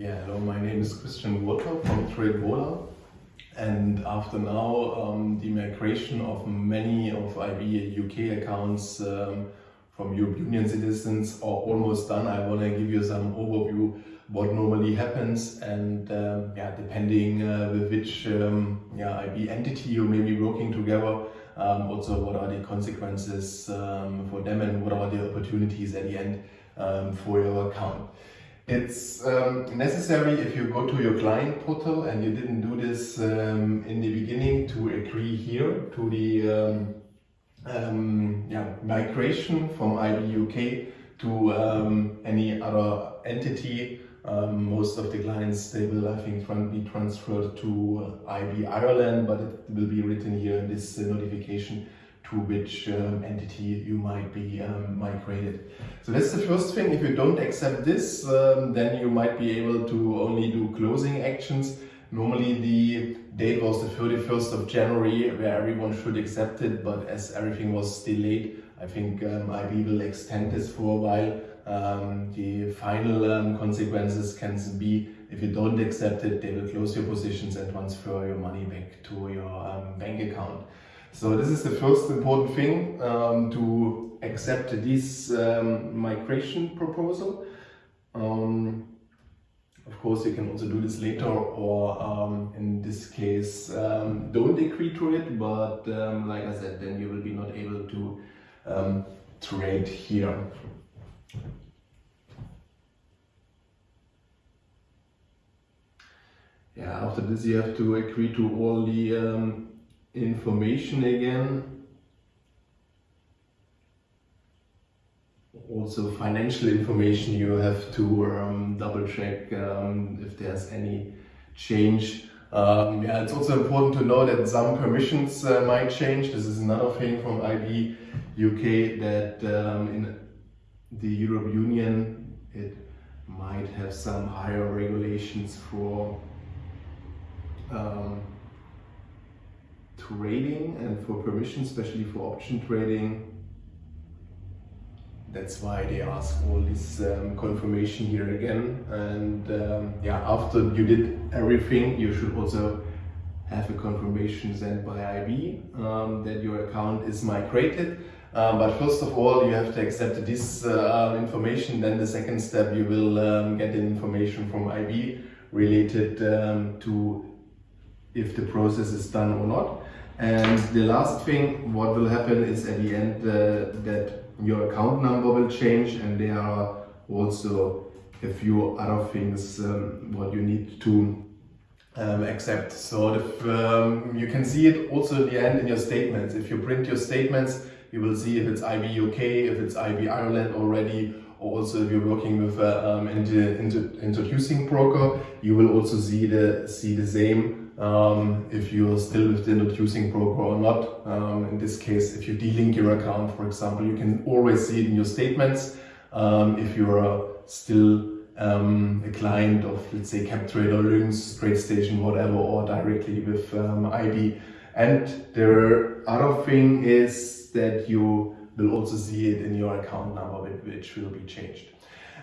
Yeah, hello, my name is Christian Walter from TradeVola. And after now, um, the migration of many of IB UK accounts um, from European Union citizens are almost done. I want to give you some overview what normally happens and um, yeah, depending uh, with which um, yeah, IB entity you may be working together, um, also what are the consequences um, for them and what are the opportunities at the end for your account. It's um, necessary if you go to your client portal and you didn't do this um, in the beginning to agree here to the um, um yeah, migration from IB UK to um, any other entity. Um, most of the clients, they will, I think, be transferred to IB Ireland, but it will be written here in this uh, notification to which um, entity you might be um, migrated. So that's the first thing. If you don't accept this, um, then you might be able to only do closing actions. Normally the date was the 31st of January where everyone should accept it, but as everything was delayed, I think um, IB will extend this for a while. Um, the final um, consequences can be if you don't accept it, they will close your positions and transfer your money back to your bank account. So this is the first important thing um, to accept this um, migration proposal. Um, of course, you can also do this later or um, in this case, um, don't agree to it. But um, like I said, then you will be not able to trade here. Yeah, after this you have to agree to all the um, information again. Also financial information you have to um, double check um, if there's any change. Um, yeah, it's also important to know that some permissions uh, might change. This is another thing from IB UK that um, in the Europe Union it might have some higher regulations for um, trading and for permission, especially for option trading. That's why they ask all this um, confirmation here again. And um, yeah, after you did everything, you should also have a confirmation sent by IB um, that your account is migrated. Um, but first of all, you have to accept this uh, information. Then the second step, you will um, get information from IB related um, to if the process is done or not. And the last thing, what will happen is at the end uh, that your account number will change and there are also a few other things um, what you need to um, accept. So um, you can see it also at the end in your statements. If you print your statements, you will see if it's IB UK, if it's IB Ireland already, or also if you're working with an um, introducing broker, you will also see the, see the same um, if you're still with the introducing broker or not. Um, in this case, if you delink your account, for example, you can always see it in your statements. Um, if you're still um, a client of, let's say, CapTrader, Lynx, TradeStation, whatever, or directly with um, IB. And the other thing is that you will also see it in your account number, which will be changed.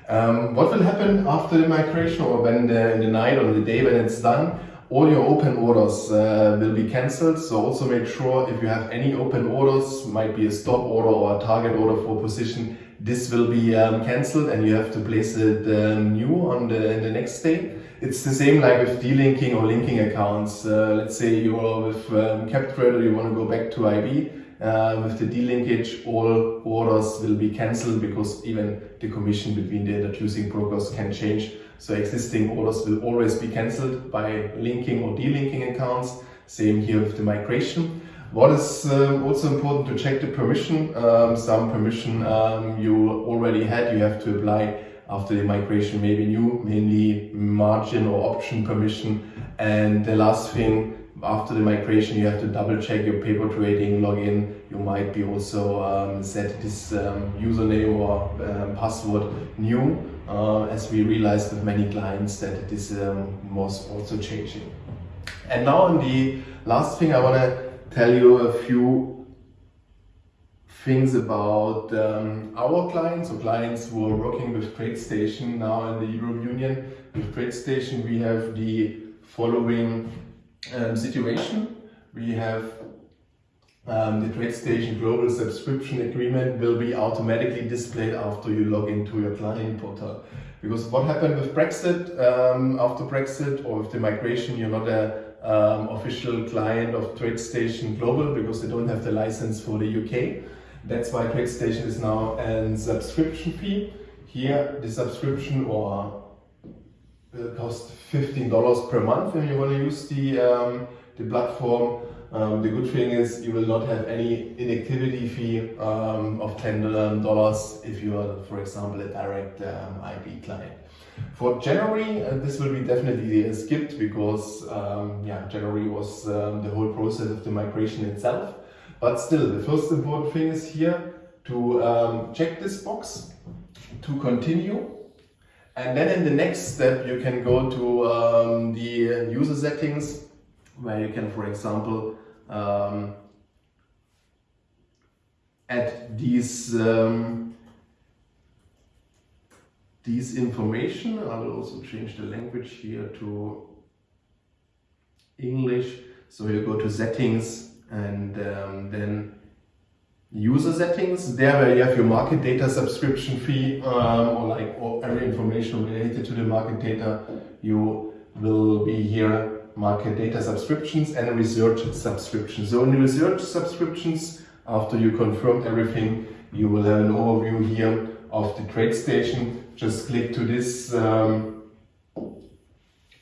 Um, what will happen after the migration or when the, in the night or the day when it's done? All your open orders uh, will be cancelled. So also make sure if you have any open orders, might be a stop order or a target order for position, this will be um, cancelled and you have to place it um, new on the, the next day. It's the same like with delinking or linking accounts. Uh, let's say you're with um, CapTrader, you want to go back to IB. Uh, with the delinkage, all orders will be cancelled because even the commission between the introducing brokers can change. So existing orders will always be cancelled by linking or delinking accounts. Same here with the migration. What is um, also important to check the permission. Um, some permission um, you already had, you have to apply after the migration, maybe new, mainly margin or option permission. And the last thing, after the migration, you have to double check your paper trading login. You might be also um, set this um, username or um, password new uh, as we realized with many clients that this um, was also changing. And now on the last thing I want to tell you a few things about um, our clients or clients who are working with TradeStation now in the Europe Union. With TradeStation we have the following um, situation. We have um, the TradeStation Global Subscription Agreement will be automatically displayed after you log into your client portal. Because what happened with Brexit, um, after Brexit or with the migration, you're not a um, official client of TradeStation Global because they don't have the license for the UK. That's why TradeStation is now a subscription fee. Here, the subscription or will cost $15 per month when you want to use the, um, the platform. Um, the good thing is you will not have any inactivity fee um, of $10 if you are, for example, a direct um, IB client. For January, uh, this will be definitely skipped because um, yeah, January was um, the whole process of the migration itself. But still, the first important thing is here to um, check this box, to continue. And then in the next step, you can go to um, the user settings, where you can, for example, um, add these um, these information. I will also change the language here to English. So you go to settings and um, then user settings. There where you have your market data subscription fee um, or like or every information related to the market data, you will be here market data subscriptions and research subscriptions. So in research subscriptions, after you confirmed everything, you will have an overview here of the trade station Just click to this um,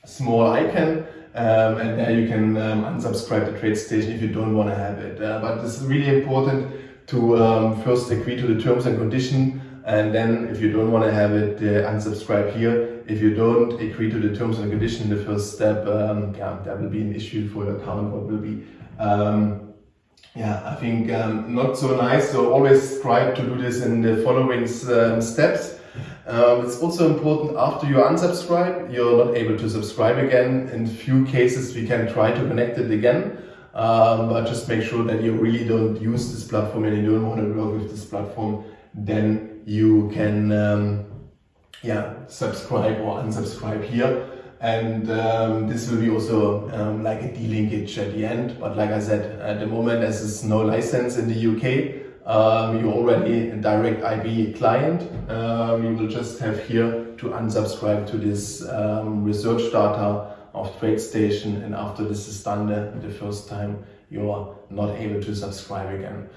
small icon um, and there you can um, unsubscribe trade station if you don't want to have it. Uh, but it's really important to um, first agree to the terms and condition and then if you don't want to have it, uh, unsubscribe here. If you don't agree to the terms and condition in the first step, um, yeah, that will be an issue for your account. What will be, um, yeah, I think um, not so nice. So always try to do this in the following um, steps. Um, it's also important after you unsubscribe, you're not able to subscribe again. In few cases, we can try to connect it again. Um, but just make sure that you really don't use this platform and you don't want to work with this platform, then you can um, yeah, subscribe or unsubscribe here. And um, this will be also um, like a delinkage at the end. But like I said, at the moment, as there's no license in the UK, um, you're already a direct IB client. Um, you will just have here to unsubscribe to this research data of TradeStation and after this is done the, the first time, you are not able to subscribe again.